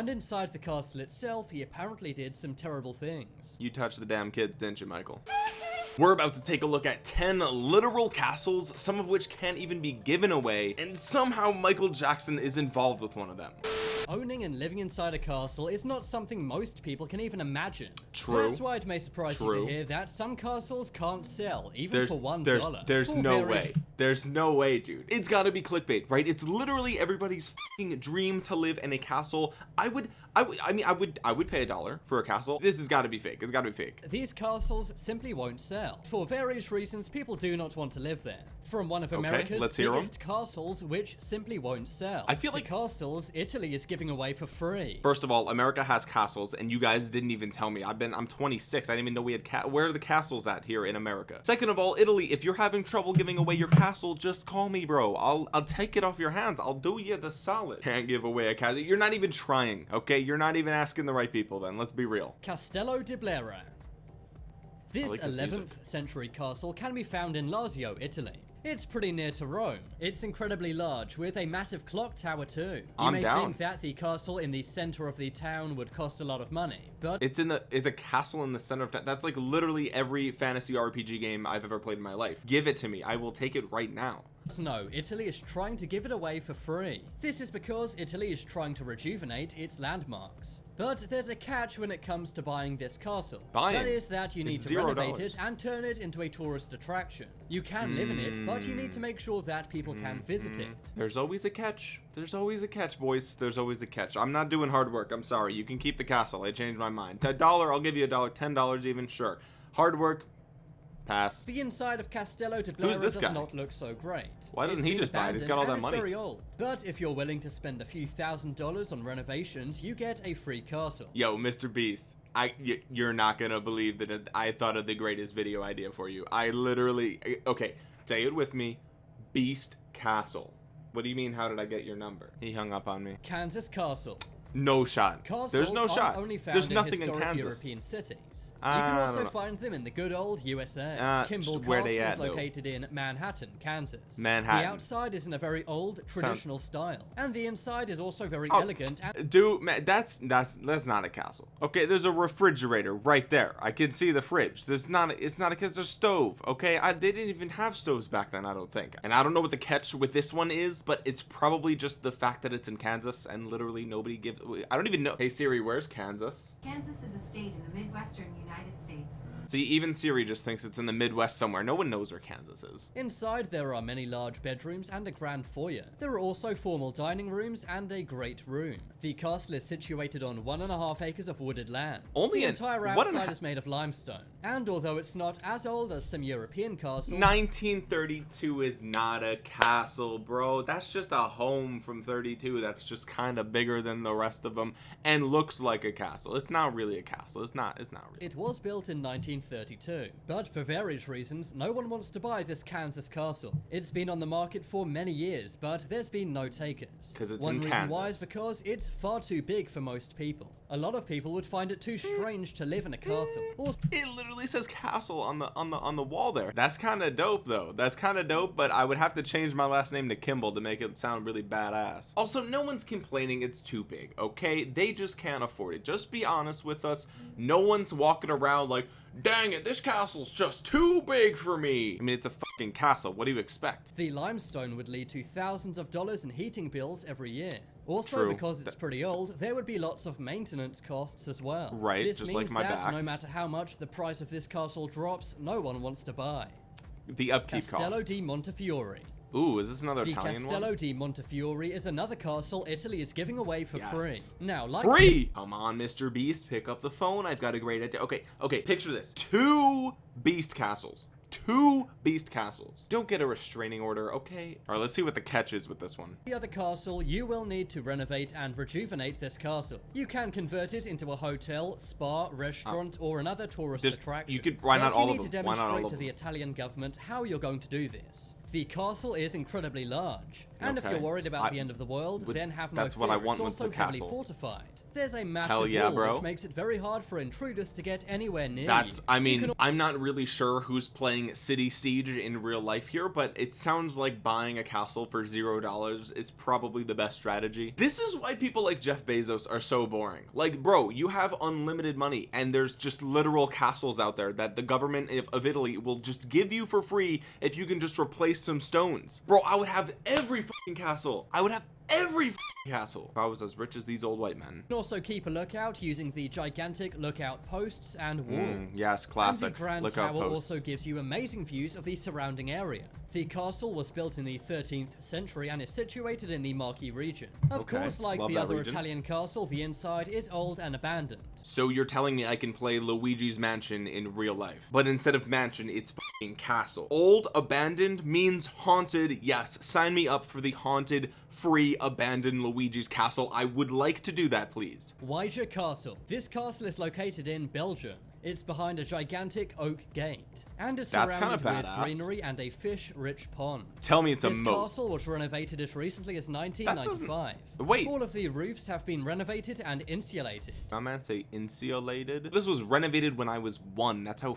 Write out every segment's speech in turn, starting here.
And inside the castle itself, he apparently did some terrible things. You touched the damn kids, didn't you, Michael? We're about to take a look at 10 literal castles, some of which can't even be given away, and somehow Michael Jackson is involved with one of them. Owning and living inside a castle is not something most people can even imagine. True. That's why it may surprise you to hear that some castles can't sell, even There's, for one there's, dollar. there's no way. There's no way, dude. It's gotta be clickbait, right? It's literally everybody's fing dream to live in a castle. I would, I would, I mean, I would, I would pay a dollar for a castle. This has gotta be fake. It's gotta be fake. These castles simply won't sell. For various reasons, people do not want to live there. From one of America's let's hear 'em. biggest castles, which simply won't sell. I feel like- castles Italy is giving away for free. First of all, America has castles, and you guys didn't even tell me. I've been, I'm 26. I didn't even know we had ca- Where are the castles at here in America? Second of all, Italy. If you're having trouble giving away your castle, just call me, bro. I'll, I'll take it off your hands. I'll do you the solid. Can't give away a castle. You're not even trying, okay? You're not even asking the right people. Then let's be real. Castello di Blera. This like this 11th music. century castle can be found in Lazio, Italy. It's pretty near to Rome. It's incredibly large, with a massive clock tower too. You I'm may down. think that the castle in the center of the town would cost a lot of money, but It's in the it's a castle in the center of town. That's like literally every fantasy RPG game I've ever played in my life. Give it to me. I will take it right now. No, Italy is trying to give it away for free. This is because Italy is trying to rejuvenate its landmarks. But there's a catch when it comes to buying this castle. Buying? That is that you need It's to renovate dollars. it and turn it into a tourist attraction. You can live in it, but you need to make sure that people can visit Mm-hmm. it. There's always a catch. There's always a catch, boys. There's always a catch. I'm not doing hard work. I'm sorry. You can keep the castle. I changed my mind. A dollar, I'll give you a dollar. Ten dollars even, sure. Hard work, pass. The inside of Castello de Blera does guy? not look so great. Why doesn't It's he just buy it? He's got all that money. It's very old. But if you're willing to spend a few thousand dollars on renovations, you get a free castle. Yo, Mr. Beast. I you're not gonna believe that I thought of the greatest video idea for you. I literally, uh, okay, say it with me. Beast Castle. What do you mean? How did I get your number? He hung up on me. Kansas Castle. No shot. Castles There's no shot. only found There's nothing in historic Kansas. European cities. You can also find them in the good old USA. Uh, Kimball where Castle they at, is though? located in Manhattan, Kansas. Manhattan. The outside is in a very old, traditional style, and the inside is also very Oh, elegant and Dude, man, that's that's that's not a castle. Okay, there's a refrigerator right there. I can see the fridge. There's not. A, it's not a. It's a stove. Okay, I, they didn't even have stoves back then. I don't think. And I don't know what the catch with this one is, but it's probably just the fact that it's in Kansas and literally nobody gives. I don't even know. Hey Siri, where's Kansas? Kansas is a state in the Midwestern United States. See, even Siri just thinks it's in the Midwest somewhere. No one knows where Kansas is. Inside, there are many large bedrooms and a grand foyer. There are also formal dining rooms and a great room. The castle is situated on one and a half acres of wooded land. Only the an- entire one and outside half- is made of limestone. And although it's not as old as some European castles, 1932 is not a castle, bro. That's just a home from 32 that's just kind of bigger than the rest of them and looks like a castle. It's not really a castle. It's not. It's not really. It was built in 1932, but for various reasons, no one wants to buy this Kansas castle. It's been on the market for many years, but there's been no takers. 'Cause it's one reason why is because it's far too big for most people. A lot of people would find it too strange to live in a castle. Also, It literally says castle on the on the on the wall there. That's kind of dope though. That's kind of dope, but I would have to change my last name to Kimball to make it sound really badass. Also, no one's complaining it's too big, okay? They just can't afford it. Just be honest with us. No one's walking around like, "Dang it, this castle's just too big for me." I mean, it's a fucking castle. What do you expect? the limestone would lead to thousands of dollars in heating bills every year. Also, True. because it's pretty old, there would be lots of maintenance costs as well. Right, This just means like my that back. no matter how much the price of this castle drops, no one wants to buy. The upkeep Castello cost. di Montefiore. Ooh, is this another The Italian Castello one? di Montefiore is another castle Italy is giving away for Yes. free. Now, like Free! Come on, Mr. Beast, pick up the phone. I've got a great idea. Okay, okay, picture this. Two Beast Castles. Two Beast Castles. Don't get a restraining order, okay? Alright, let's see what the catch is with this one. the other castle, you will need to renovate and rejuvenate this castle. You can convert it into a hotel, spa, restaurant, ah. or another tourist Just- attraction. you could- why But not all you of need to them? Why not all demonstrate of to the? Italian government how you're going to do this. The castle is incredibly large, and if you're worried about I- the end of the world, would- then have no that's fear. what I want it's also the heavily castle. fortified. There's a massive Hell yeah, wall bro. which makes it very hard for intruders to get anywhere near That's. I mean, I'm not really sure who's playing City Siege in real life here, but it sounds like buying a castle for zero dollars is probably the best strategy. This is why people like Jeff Bezos are so boring. Like, bro, you have unlimited money, and there's just literal castles out there that the government of, of Italy will just give you for free if you can just replace some stones. Bro, I would have every fucking castle. I would have every castle if I was as rich as these old white men. can also keep a lookout using the gigantic lookout posts and walls. Mm, yes, classic. And the Grand Lookout Tower posts. also gives you amazing views of the surrounding area. The castle was built in the 13th century and is situated in the Marche region. Of Okay, course, like the other region. Italian castle, the inside is old and abandoned. So you're telling me I can play Luigi's Mansion in real life. But instead of mansion, it's castle. Old, abandoned means haunted. Yes, sign me up for the haunted, free, abandoned Luigi's Castle. I would like to do that, please. Wyja Castle. This castle is located in Belgium. It's behind a gigantic oak gate and is That's surrounded with greenery and a fish-rich pond. Tell me it's a moat. This castle was renovated as recently as 1995. Wait. All of the roofs have been renovated and insulated. My man say insulated. This was renovated when I was one. That's how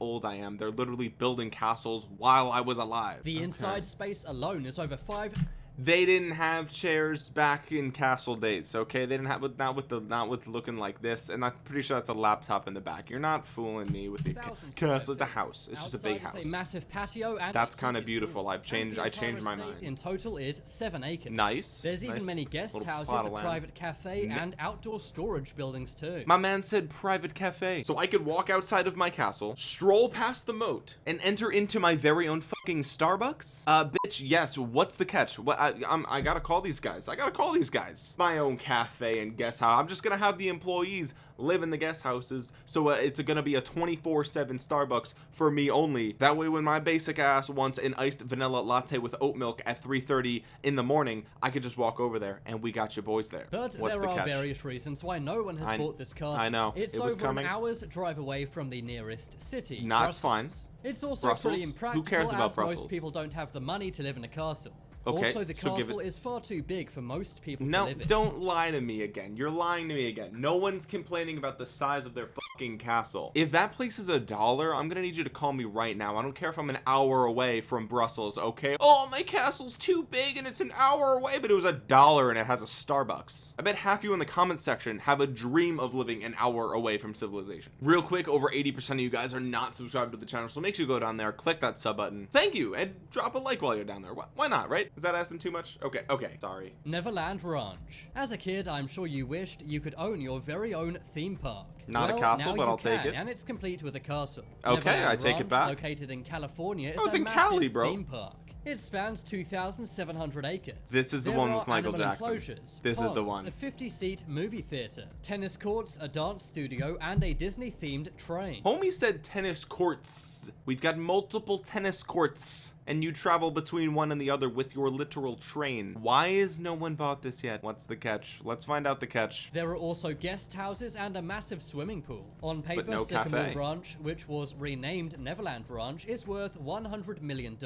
old I am. They're literally building castles while I was alive. The Okay. inside space alone is over five. They didn't have chairs back in castle days okay? They didn't have with not with the not with looking like this and i'm pretty sure that's a laptop in the back. You're not fooling me with the ca- castle it's a house. It's just a big house a massive patio and That's kinda beautiful. I've changed- I changed my mind. In total is seven acres. Nice, There's even nice. many guest houses, a private cafe, and outdoor storage buildings too. my man said private cafe. So i could walk outside of my castle stroll past the moat and enter into my very own fucking starbucks? Uh bitch yes. What's the catch? What i I'm, i gotta call these guys i gotta call these guys my own cafe and guest house i'm just gonna have the employees live in the guest houses so uh, it's gonna be a 24 7 starbucks for me only that way when my basic ass wants an iced vanilla latte with oat milk at 3:30 in the morning i could just walk over there and we got your boys there But what's there the are catch various reasons why no one has I- bought this castle. I know. It's It over coming. an hour's drive away from the nearest city. It's Brussels. It's also Brussels? pretty Who impractical cares about as Brussels? most people don't have the money to live in a castle. Okay, also, the so castle it- is far too big for most people to No, live in. don't lie to me again. You're lying to me again. No one's complaining about the size of their fucking castle. If that place is a dollar, I'm gonna need you to call me right now. I don't care if I'm an hour away from Brussels, okay? Oh, my castle's too big and it's an hour away, but it was a dollar and it has a Starbucks. I bet half you in the comments section have a dream of living an hour away from civilization. Real quick, over 80% of you guys are not subscribed to the channel, so make sure you go down there, click that sub button. Thank you, and drop a like while you're down there. Why not, right? Is that asking too much? Okay, okay, sorry. Neverland Ranch. As a kid, I'm sure you wished you could own your very own theme park. Not a Well, castle, now but I'll take can, it. And it's complete with a castle. Okay, Neverland I take it back. Located in California, is Oh, it's a in massive Cali, bro. theme park. It spans 2,700 acres. This is the There one with Michael Jackson. enclosures, This is the ponds, one. A 50-seat movie theater, tennis courts, a dance studio, and a Disney-themed train. Homie said tennis courts. We've got multiple tennis courts. And you travel between one and the other with your literal train. Why is no one bought this yet? What's the catch? Let's find out the catch. There are also guest houses and a massive swimming pool. On paper, no Sycamore cafe. Ranch, which was renamed Neverland Ranch, is worth $100 million.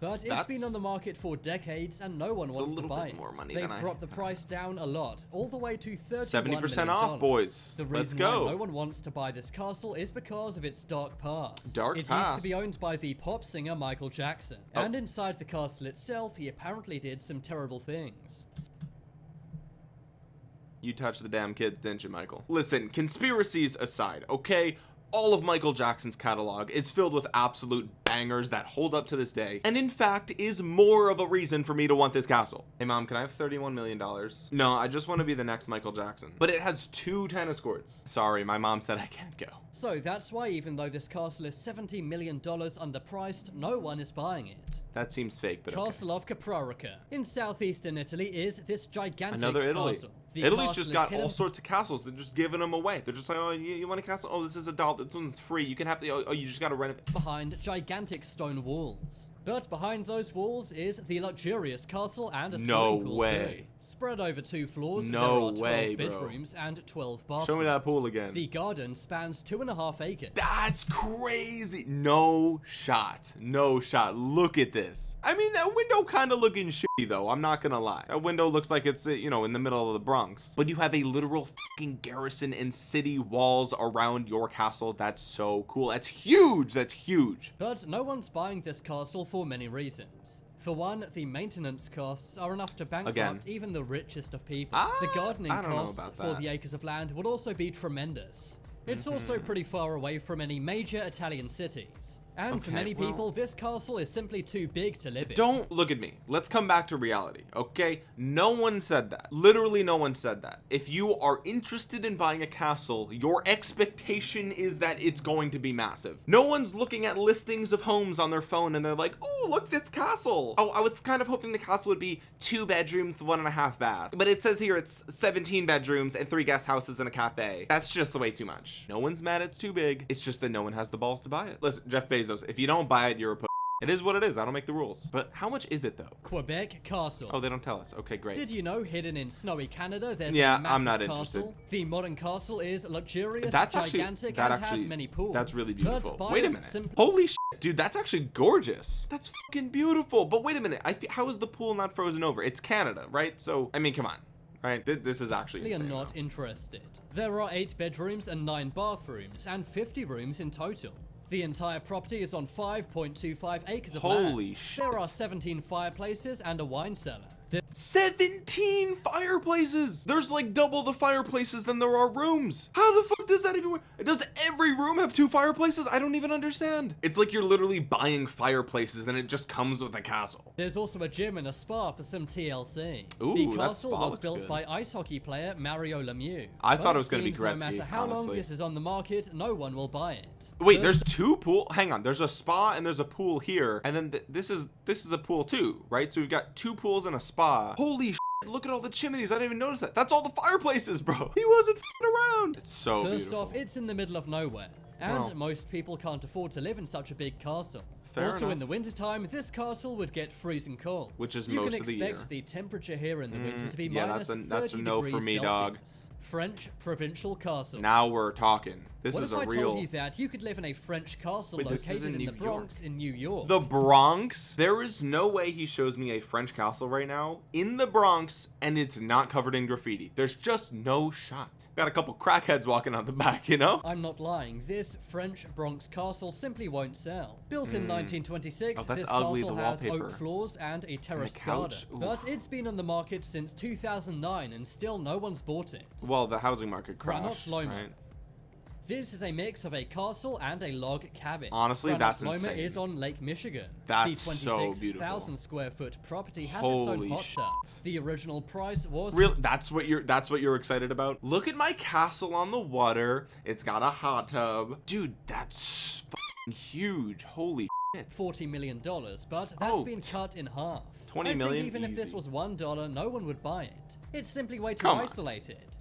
But it's been on the market for decades and no one a wants to buy it. more money They've than I- dropped the price down a lot, all the way to 31 70% off, boys. The Let's go. why no one wants to buy this castle is because of its dark past. Dark it used to be owned by the pop singer Michael Jackson. Oh. And inside the castle itself, he apparently did some terrible things. You touched the damn kids, didn't you, Michael? Listen, conspiracies aside, okay? All of Michael Jackson's catalog is filled with absolute bangers that hold up to this day, and in fact is more of a reason for me to want this castle. Hey mom, can I have 31 million dollars? No, I just want to be the next Michael Jackson. But it has two tennis courts. Sorry, my mom said I can't go. So that's why even though this castle is $70 million underpriced, no one is buying it. That seems fake, but okay. Castle of Caprarica in southeastern Italy is this gigantic Another Italy. castle. The Italy's just got all sorts of castles. They're just giving them away. They're just like, oh, you, you want a castle? Oh, this is a doll. This one's free. You can have the. Oh, oh, you just got to rent it. behind gigantic stone walls. But behind those walls is the luxurious castle and a No swimming pool way. too. Spread over two floors, No there are 12 way, bro. bedrooms and 12 bathrooms. Show me that pool again. The garden spans two and a half acres. That's crazy. No shot. No shot. Look at this. I mean, that window kind of looking shitty though. I'm not gonna lie. That window looks like it's, you know, in the middle of the Bronx. But you have a literal fucking garrison and city walls around your castle. That's so cool. That's huge. That's huge. But no one's buying this castle for many reasons. For one, the maintenance costs are enough to bankrupt Again. even the richest of people. Ah, the gardening don't know costs for. Mm-hmm. the acres of land would also be tremendous. It's also pretty far away from any major Italian cities. And for many well- people, this castle is simply too big to live in. Don't look at me. Let's come back to reality, okay? No one said that. Literally, no one said that. If you are interested in buying a castle, your expectation is that it's going to be massive. No one's looking at listings of homes on their phone and they're like, oh, look, this castle. Oh, I was kind of hoping the castle would be two bedrooms, one and a half bath. But it says here it's 17 bedrooms and three guest houses and a cafe. That's just way too much. No one's mad it's too big. It's just that no one has the balls to buy it. Listen, Jeff Bezos, if you don't buy it, you're a p- it is what it is. I don't make the rules. But how much is it though? Quebec Castle. Oh, they don't tell us. Okay, great. Did you know hidden in snowy Canada there's Yeah, I'm massive not castle? interested. The modern castle is luxurious, that's actually gigantic, that and actually has many pools. that's really beautiful. Wait a minute. Holy shit, dude, that's actually gorgeous. That's fucking beautiful. But wait a minute. I how is the pool not frozen over? It's Canada, right? So I mean, come on. Right? Th- this is actually insane. not though. interested. There are 8 bedrooms and 9 bathrooms, and 50 rooms in total. The entire property is on 5.25 acres of land. Holy shit. There are 17 fireplaces and a wine cellar. There 17 fireplaces. There's like double the fireplaces than there are rooms. How the fuck does that even work? Does every room have two fireplaces? I don't even understand. It's like you're literally buying fireplaces and it just comes with a castle. There's also a gym and a spa for some TLC. Ooh, the castle was built good. by ice hockey player Mario Lemieux. I But thought it was gonna be Gretzky, No matter how long this is on the market, no one will buy it. Wait, First- there's two pool. Hang on, there's a spa and there's a pool here, and then th- this is this is a pool too, right? So we've got two pools and a spa. Holy shit, look at all the chimneys. I didn't even notice that. That's all the fireplaces, bro. He wasn't fing around. It's so First beautiful. off, it's in the middle of nowhere, and most people can't afford to live in such a big castle. Fair also, enough. in the wintertime, this castle would get freezing cold. Which is you most of the year. You can expect the temperature here in the mm, winter to be yeah, minus that's a- 30 that's a no for degrees me, dog. French provincial castle. now we're talking. This what is if a I real. told you that you could live in a French castle Wait, located in in, the Bronx in New York? The Bronx? There is no way he shows me a French castle right now in the Bronx and it's not covered in graffiti. There's just no shot. Got a couple crackheads walking out the back, you know? I'm not lying. This French Bronx castle simply won't sell. Built in hmm. 1926, Oh, this ugly, castle has oak floors and a terraced garden. But it's been on the market since 2009 and still no one's bought it. Well, the housing market crashed, Loma. right? This is a mix of a castle and a log cabin. Honestly, Granot that's Loma insane. is on Lake Michigan. That's the so 26,000 square foot property has its own hot tub. The original price was Real that's what you're that's what you're excited about? Look at my castle on the water. It's got a hot tub. Dude, that's fucking huge. Holy shit. $40 million, but that's Oh, been cut in half. 20 I think million? even if this was $1, no one would buy it. It's simply way too Come on.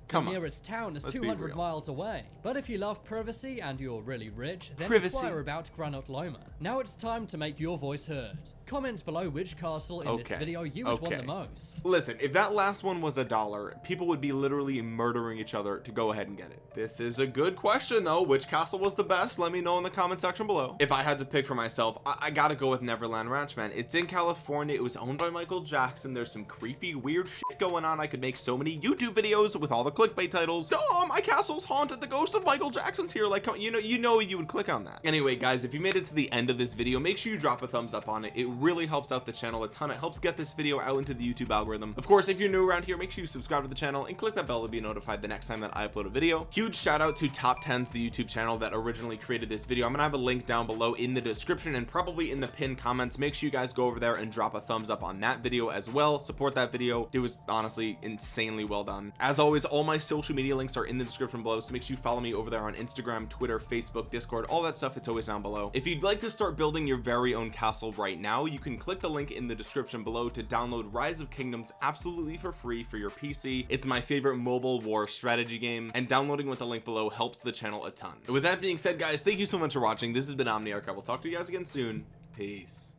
Come the on. nearest town is Let's 200 miles away. But if you love privacy and you're really rich, then Privacy. inquire about Granot Loma. Now it's time to make your voice heard. Comment below which castle in this video you would want the most. Listen, if that last one was a dollar, people would be literally murdering each other to go ahead and get it. This is a good question though. Which castle was the best? Let me know in the comment section below. If I had to pick for myself, I, I gotta go with Neverland Ranch, man. It's in California. It was owned by Michael Jackson. There's some creepy, weird shit going on. I could make so many YouTube videos with all the clickbait titles. Oh, my castle's haunted. The ghost of Michael Jackson's here. Like, you know, you know, you would click on that. Anyway, guys, if you made it to the end of this video, make sure you drop a thumbs up on it. It really helps out the channel a ton. It helps get this video out into the YouTube algorithm. Of course, if you're new around here, make sure you subscribe to the channel and click that bell to be notified the next time that I upload a video. Huge shout out to Top 10s, the YouTube channel that originally created this video. I'm gonna have a link down below in the description and probably in the pinned comments. Make sure you guys go over there and drop a thumbs up on that video as well. Support that video. It was honestly insanely well done. As always, all my social media links are in the description below, so make sure you follow me over there on Instagram, Twitter, Facebook, Discord, all that stuff. It's always down below. If you'd like to start building your very own castle right now, you can click the link in the description below to download Rise of Kingdoms absolutely for free for your PC. It's my favorite mobile war strategy game, and downloading with the link below helps the channel a ton. With that being said, guys, thank you so much for watching. This has been Omniarch. I will talk to you guys again soon. Peace.